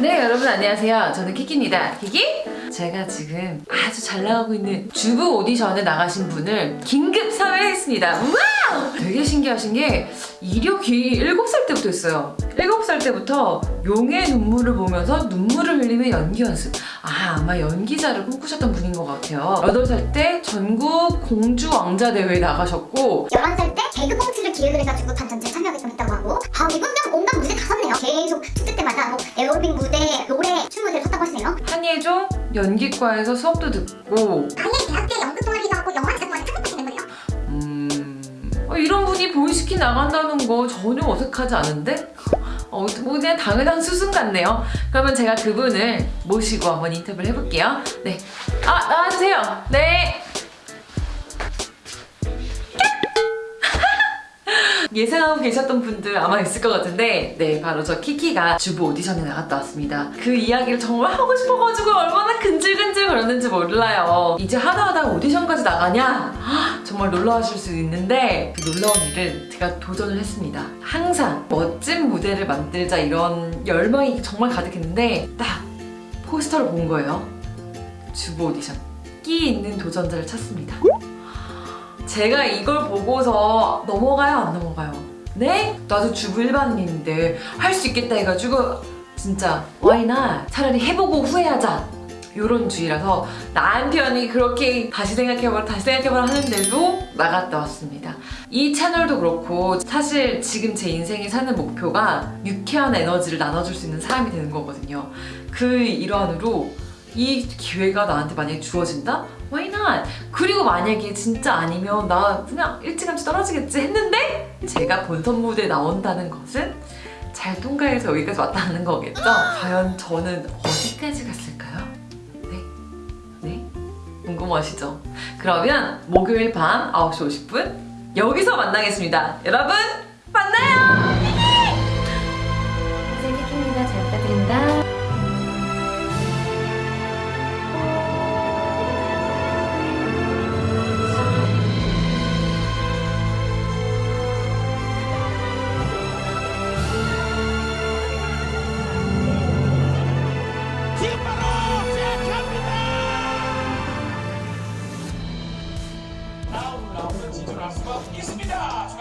네 여러분 안녕하세요. 저는 키키입니다. 키키? 제가 지금 아주 잘 나가고 있는 주부 오디션에 나가신 분을 긴급 섭외했습니다. wow! 되게 신기하신 게 이력이 7살 때부터 있어요. 7살 때부터 용의 눈물을 보면서 눈물을 흘리며 연기 연습. 아 아마 연기자를 꿈꾸셨던 분인 것 같아요. 8살 때 전국 공주 왕자 대회에 나가셨고 11살 때 개그 콩트를 기획을 해가지고 단전제에 참여하겠다고 하고 한예종 연기과에서 수업도 듣고 아예 대학교 연극 동아리도 하고 영화 동아리 참석하시는 거예요? 음... 어, 이런 분이 보이스키 나간다는 거 전혀 어색하지 않은데? 어, 뭐 그냥 당연한 수순 같네요. 그러면 제가 그분을 모시고 한번 인터뷰를 해볼게요. 네. 아, 나와주세요. 네. 예상하고 계셨던 분들 아마 있을 것 같은데 네 바로 저 키키가 주부 오디션에 나갔다 왔습니다. 그 이야기를 정말 하고 싶어가지고 얼마나 근질근질 거렸는지 몰라요. 이제 하다하다 오디션까지 나가냐? 헉, 정말 놀라우실 수 있는데 그 놀라운 일을 제가 도전을 했습니다. 항상 멋진 무대를 만들자 이런 열망이 정말 가득했는데 딱 포스터를 본 거예요. 주부 오디션. 끼 있는 도전자를 찾습니다 제가 이걸 보고서 넘어가요 안 넘어가요? 네? 나도 주부 일반인인데 할 수 있겠다 해가지고 진짜 not? 차라리 해보고 후회하자 요런 주의라서 남편이 그렇게 다시 생각해봐라 다시 생각해봐라 하는데도 나갔다 왔습니다 이 채널도 그렇고 사실 지금 제 인생에 사는 목표가 유쾌한 에너지를 나눠줄 수 있는 사람이 되는 거거든요 그 일환으로 이 기회가 나한테 만약에 주어진다? Why not? 그리고 만약에 진짜 아니면 나 그냥 일찌감치 떨어지겠지 했는데 제가 본선 무대에 나온다는 것은 잘 통과해서 여기까지 왔다는 거겠죠? 과연 저는 어디까지 갔을까요? 네? 네? 궁금하시죠? 그러면 목요일 밤 9시 50분 여기서 만나겠습니다. 여러분 만나요! проспал. Не!